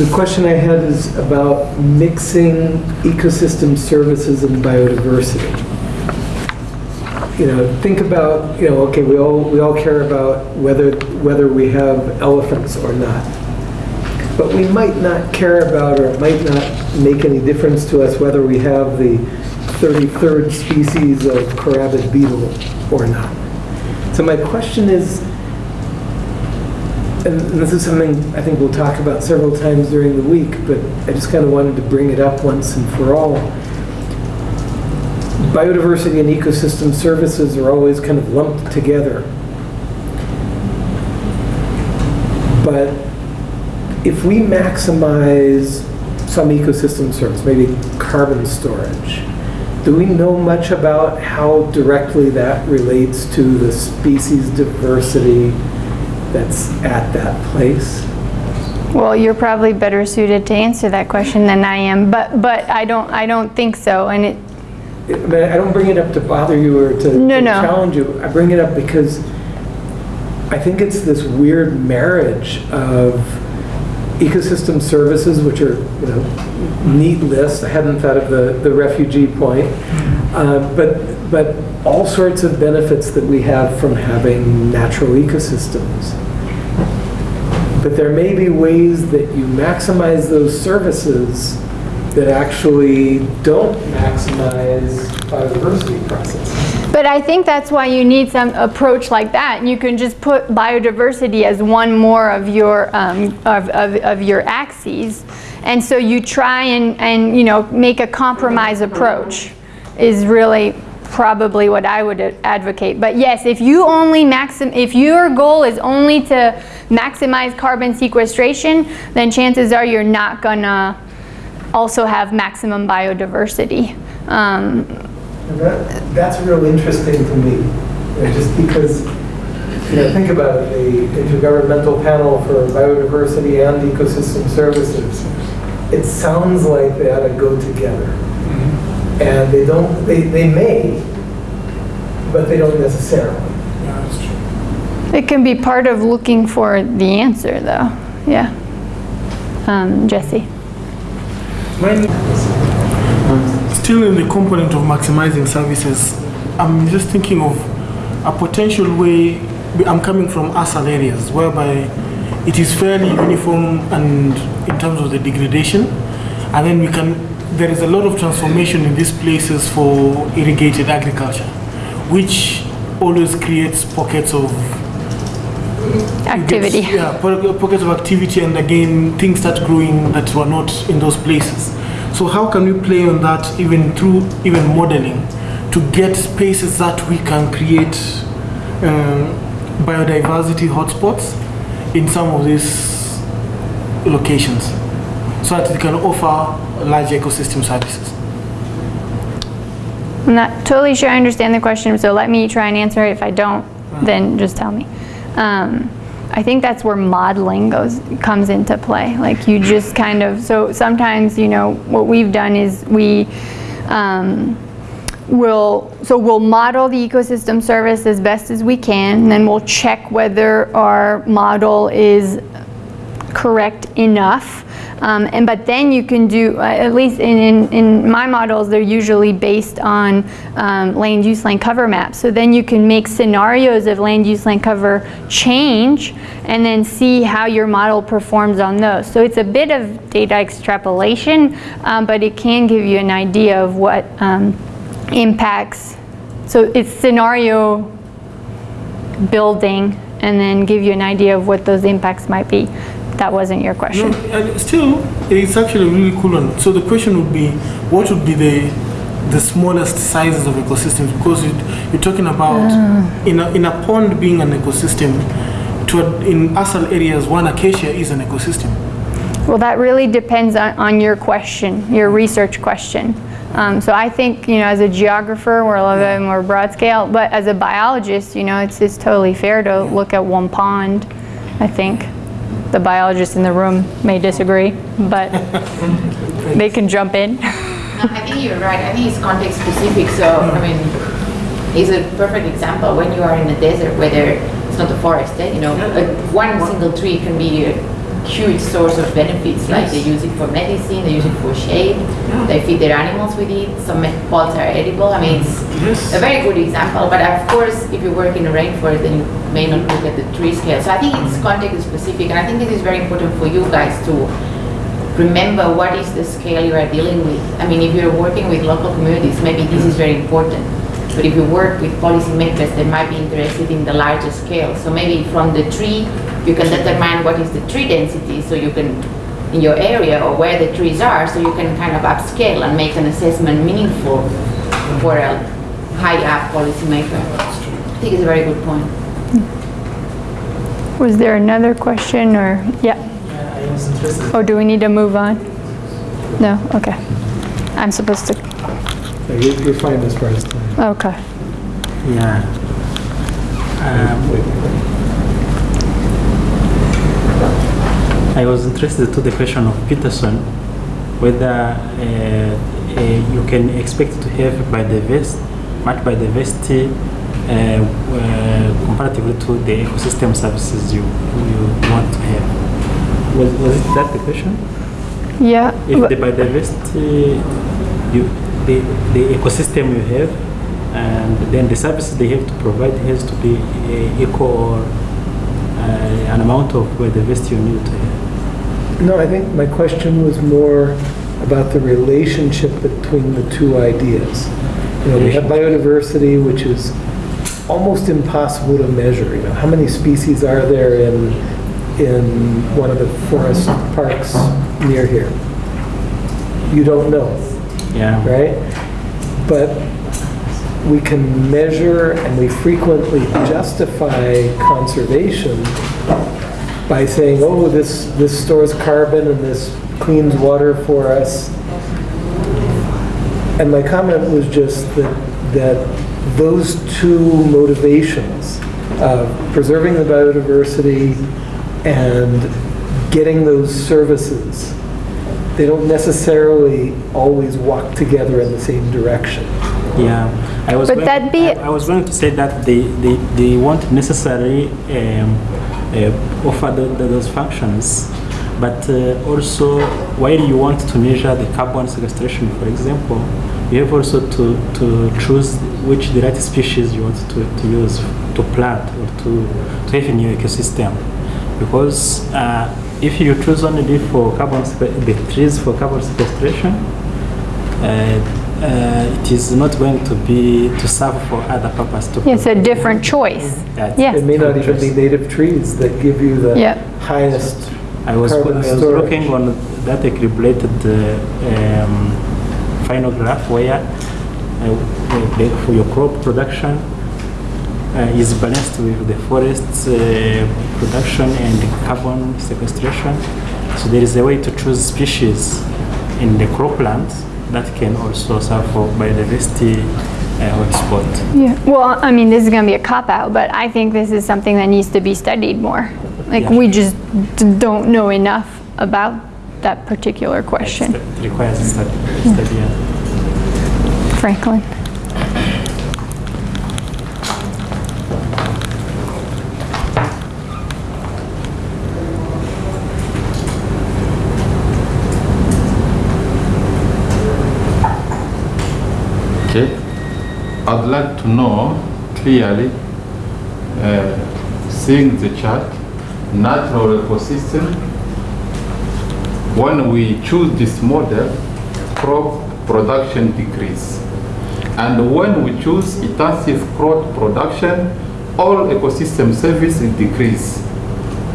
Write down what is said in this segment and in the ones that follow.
the question I had is about mixing ecosystem services and biodiversity. You know, think about, you know, okay, we all, we all care about whether, whether we have elephants or not. But we might not care about, or it might not make any difference to us whether we have the 33rd species of carabid beetle or not. So my question is, and this is something I think we'll talk about several times during the week, but I just kind of wanted to bring it up once and for all. Biodiversity and ecosystem services are always kind of lumped together. But if we maximize some ecosystem service, maybe carbon storage, do we know much about how directly that relates to the species diversity that's at that place? Well, you're probably better suited to answer that question than I am, but, but I don't, I don't think so, and it, I mean, I don't bring it up to bother you or to No, to no. challenge you. I bring it up because I think it's this weird marriage of ecosystem services, which are, you know, neat list. I hadn't thought of the, the refugee point. Uh, But, but all sorts of benefits that we have from having natural ecosystems. But there may be ways that you maximize those services that actually don't maximize biodiversity processes. but I think that's why you need some approach like that. You can just put biodiversity as one more of your, um, of, of, of your axes. And so you try and, and, you know, make a compromise approach is really probably what I would advocate. But yes, if you only maxim, if your goal is only to maximize carbon sequestration, then chances are you're not gonna also have maximum biodiversity. Um, that, that's real interesting to me, you know, just because, you know, think about it, the Intergovernmental Panel for Biodiversity and Ecosystem Services, it sounds like they ought to go together. And they don't, they, they may, but they don't necessarily. Yeah, that's true. It can be part of looking for the answer, though. Yeah. Um, Jesse. Still in the component of maximizing services, I'm just thinking of a potential way, I'm coming from ASAL areas whereby it is fairly uniform and in terms of the degradation, and then we can, there is a lot of transformation in these places for irrigated agriculture, which always creates pockets of Activity. Yes, yeah, pockets of activity, and again, things start growing that were not in those places. So how can we play on that even through even modeling to get spaces that we can create um, biodiversity hotspots in some of these locations so that it can offer large ecosystem services? I'm not totally sure I understand the question, so let me try and answer it. If I don't, then just tell me. Um, I think that's where modeling goes comes into play. Like you just kind of so sometimes you know what we've done is we um, will so we'll model the ecosystem service as best as we can, and then we'll check whether our model is correct enough. Um, and but then you can do uh, at least in, in, in my models they're usually based on um, land use land cover maps. So then you can make scenarios of land use land cover change and then see how your model performs on those. So it's a bit of data extrapolation um, but it can give you an idea of what um, impacts. So it's scenario building and then give you an idea of what those impacts might be. That wasn't your No, question. and still, it's actually a really cool one. So the question would be, what would be the the smallest sizes of ecosystems? Because you, you're talking about in a in a pond being an ecosystem. To a, in ASAL areas, one acacia is an ecosystem. Well, that really depends on, on your question, your research question. Um, so I think, you know, as a geographer, we're a little bit more broad scale, but as a biologist, you know, it's, it's totally fair to look at one pond, I think. The biologists in the room may disagree, but they can jump in. No, I think you're right. I think it's context specific. So, I mean, it's a perfect example when you are in the desert where there, it's not a forest, eh? you know, like one single tree can be huge source of benefits, like they use it for medicine, they use it for shade, they feed their animals with it, some pods are edible, I mean, it's Yes. a very good example, but of course, if you work in a rainforest, then you may not look at the tree scale. So I think it's context specific, and I think this is very important for you guys to remember what is the scale you are dealing with. I mean, if you're working with local communities, maybe this is very important. But if you work with policymakers, they might be interested in the larger scale. So maybe from the tree, you can determine what is the tree density, so you can, in your area or where the trees are, so you can kind of upscale and make an assessment meaningful for a high-up policymaker. I think it's a very good point. Was there another question or, yeah? I was. Oh, do we need to move on? No, okay. I'm supposed to, So you- You're fine as far as time. okay. Yeah. Um, I was interested to the question of Peterson, whether uh, uh, you can expect to have biodiversity, much biodiversity uh, uh, comparatively to the ecosystem services you, you want to have. Was, was it that the question? Yeah. If the biodiversity, you, the, the ecosystem you have, and then the services they have to provide has to be uh, equal or uh, an amount of biodiversity you need to have. No, I think my question was more about the relationship between the two ideas. You know, we have biodiversity, which is almost impossible to measure. You know, how many species are there in, in one of the forest parks near here? You don't know, Yeah. right? But we can measure and we frequently justify conservation by saying, oh, this, this stores carbon and this cleans water for us. And my comment was just that, that those two motivations of preserving the biodiversity and getting those services, they don't necessarily always walk together in the same direction. Yeah, I was. But going, that'd be- I, I was going to say that they they, they won't necessarily um, uh, offer tho- tho- those functions, but uh, also while you want to measure the carbon sequestration, for example, you have also to to choose which the right species you want to, to use to plant or to to have in your ecosystem, because. Uh, if you choose only for carbon, the trees for carbon sequestration, uh, uh, it is not going to be to serve for other purpose. To It's a different choice. Yeah, Yeah. It may not even be native trees that give you the Yeah. highest I was, I was looking on that equilibrated uh, um, final graph where uh, the, for your crop production uh, is balanced with the forest uh, production and carbon sequestration. So there is a way to choose species in the cropland that can also serve for biodiversity uh, hotspot. Yeah, well, I mean, this is going to be a cop-out, but I think this is something that needs to be studied more. Like, Yeah. we just d- don't know enough about that particular question. It requires a study. study yeah. Franklin? Okay. I'd like to know clearly, uh, seeing the chart, natural ecosystem. When we choose this model, crop production decrease. And when we choose intensive crop production, all ecosystem services decrease.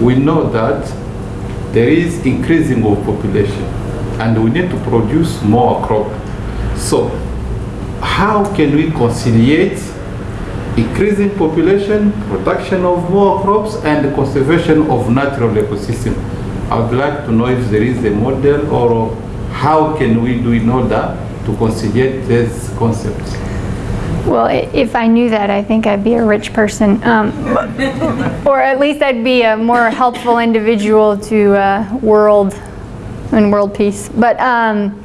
We know that there is increasing of population and we need to produce more crop. So how can we conciliate increasing population, production of more crops, and the conservation of natural ecosystem? I would like to know if there is a model or how can we do in order to conciliate these concepts. Well, if I knew that, I think I'd be a rich person. Um, Or at least I'd be a more helpful individual to uh, world and world peace. But um,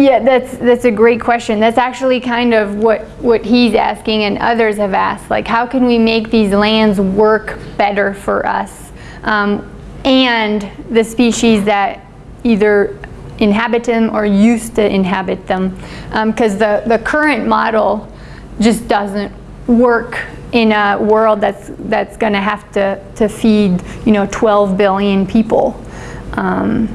yeah, that's that's a great question. That's actually kind of what what he's asking and others have asked. Like, how can we make these lands work better for us? Um, and the species that either inhabit them or used to inhabit them. Because the, the current model just doesn't work in a world that's, that's going to have to, to feed, you know, 12 billion people. Um,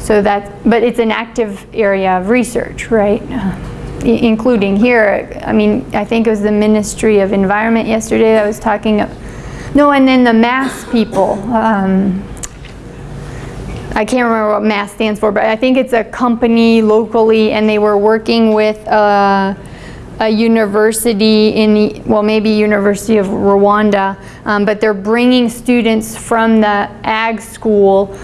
so that, but it's an active area of research, right? Uh, i- including here, I mean, I think it was the Ministry of Environment yesterday that was talking, of, no, and then the mass people. Um, I can't remember what MASS stands for, but I think it's a company locally, and they were working with a, a university in, the- well, maybe University of Rwanda, um, but they're bringing students from the ag school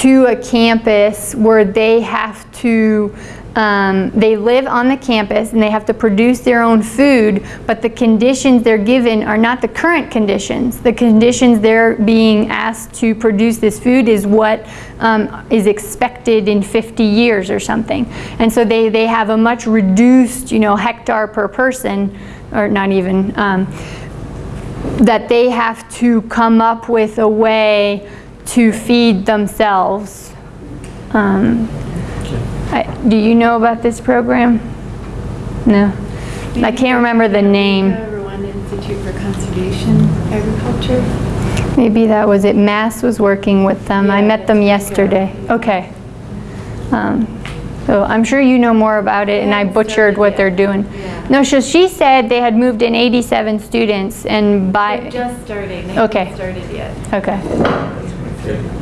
to a campus where they have to, um, they live on the campus and they have to produce their own food, but the conditions they're given are not the current conditions. The conditions they're being asked to produce this food is what um, is expected in 50 years or something. And so they, they have a much reduced, you know, hectare per person, or not even, um, that they have to come up with a way to feed themselves. Um, I, do you know about this program? No. I can't remember the name. The Rwanda Institute for Conservation Agriculture. Maybe that was it. Mass was working with them. I met them yeah. yesterday. Okay. Um, So I'm sure you know more about it, and I butchered what they're doing. Yeah. No, so she said they had moved in 87 students, and They're by, just starting. They Okay. started yet. Okay.